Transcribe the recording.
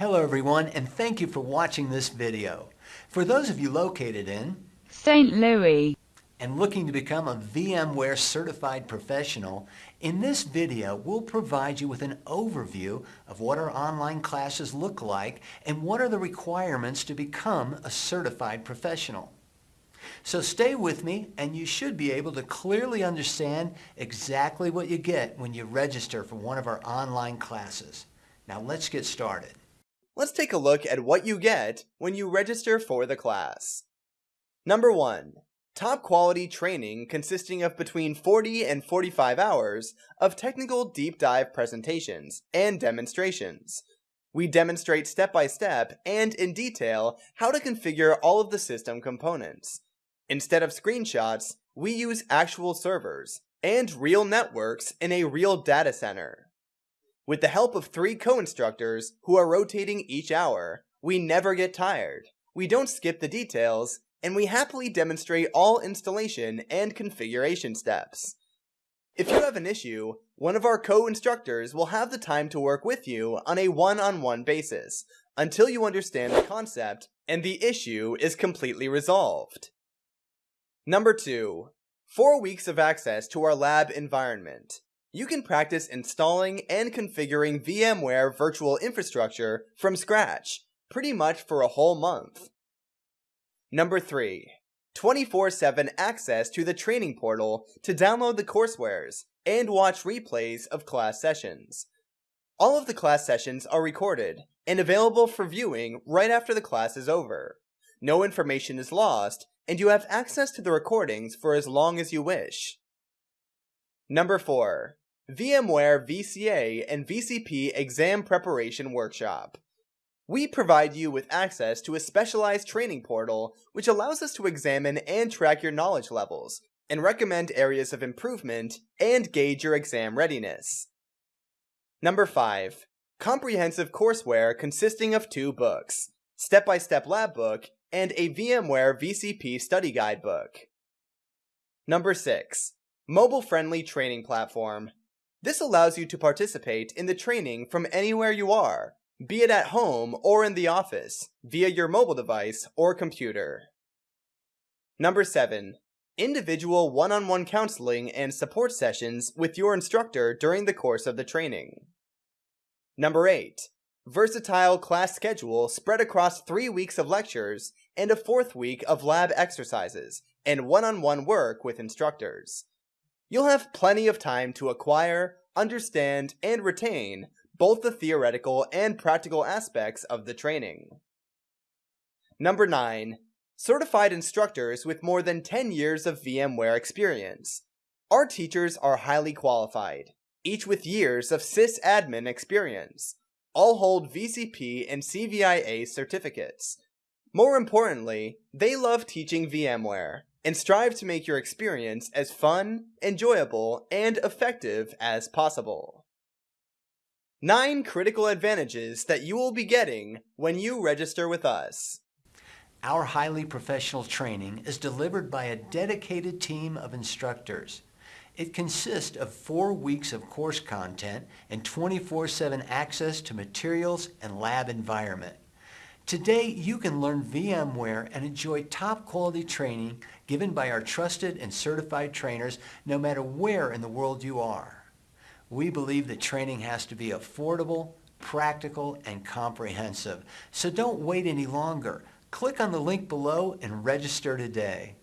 Hello everyone and thank you for watching this video. For those of you located in St. Louis and looking to become a VMware certified professional, in this video we'll provide you with an overview of what our online classes look like and what are the requirements to become a certified professional. So stay with me and you should be able to clearly understand exactly what you get when you register for one of our online classes. Now let's get started. Let's take a look at what you get when you register for the class. Number 1. Top quality training consisting of between 40 and 45 hours of technical deep dive presentations and demonstrations. We demonstrate step by step and in detail how to configure all of the system components. Instead of screenshots, we use actual servers and real networks in a real data center. With the help of three co-instructors who are rotating each hour, we never get tired. We don't skip the details, and we happily demonstrate all installation and configuration steps. If you have an issue, one of our co-instructors will have the time to work with you on a one-on-one -on -one basis until you understand the concept and the issue is completely resolved. Number 2. 4 weeks of access to our lab environment. You can practice installing and configuring VMware virtual infrastructure from scratch, pretty much for a whole month. Number 3. 24-7 access to the training portal to download the coursewares and watch replays of class sessions. All of the class sessions are recorded and available for viewing right after the class is over. No information is lost, and you have access to the recordings for as long as you wish. Number 4. VMware VCA and VCP Exam Preparation Workshop. We provide you with access to a specialized training portal which allows us to examine and track your knowledge levels, and recommend areas of improvement, and gauge your exam readiness. Number 5. Comprehensive courseware consisting of two books, Step-by-Step Lab Book and a VMware VCP study guide book. Number 6. Mobile-friendly training platform. This allows you to participate in the training from anywhere you are, be it at home or in the office, via your mobile device or computer. Number 7. Individual one-on-one -on -one counseling and support sessions with your instructor during the course of the training. Number 8 versatile class schedule spread across three weeks of lectures and a fourth week of lab exercises and one-on-one -on -one work with instructors. You'll have plenty of time to acquire, understand, and retain both the theoretical and practical aspects of the training. Number 9. Certified instructors with more than 10 years of VMware experience. Our teachers are highly qualified, each with years of sysadmin experience, all hold VCP and CVIA certificates. More importantly, they love teaching VMware and strive to make your experience as fun, enjoyable, and effective as possible. 9 critical advantages that you will be getting when you register with us. Our highly professional training is delivered by a dedicated team of instructors. It consists of four weeks of course content and 24-7 access to materials and lab environment. Today, you can learn VMware and enjoy top quality training given by our trusted and certified trainers no matter where in the world you are. We believe that training has to be affordable, practical, and comprehensive. So don't wait any longer. Click on the link below and register today.